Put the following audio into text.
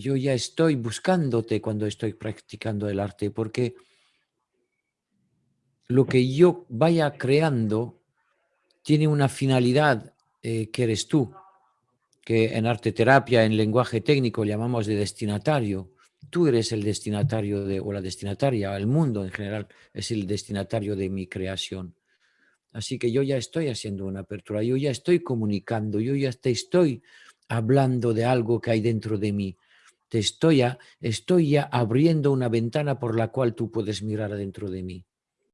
yo ya estoy buscándote cuando estoy practicando el arte, porque lo que yo vaya creando tiene una finalidad eh, que eres tú, que en arte terapia, en lenguaje técnico llamamos de destinatario. Tú eres el destinatario de, o la destinataria, el mundo en general es el destinatario de mi creación. Así que yo ya estoy haciendo una apertura, yo ya estoy comunicando, yo ya te estoy hablando de algo que hay dentro de mí. Te estoy ya, estoy ya abriendo una ventana por la cual tú puedes mirar adentro de mí.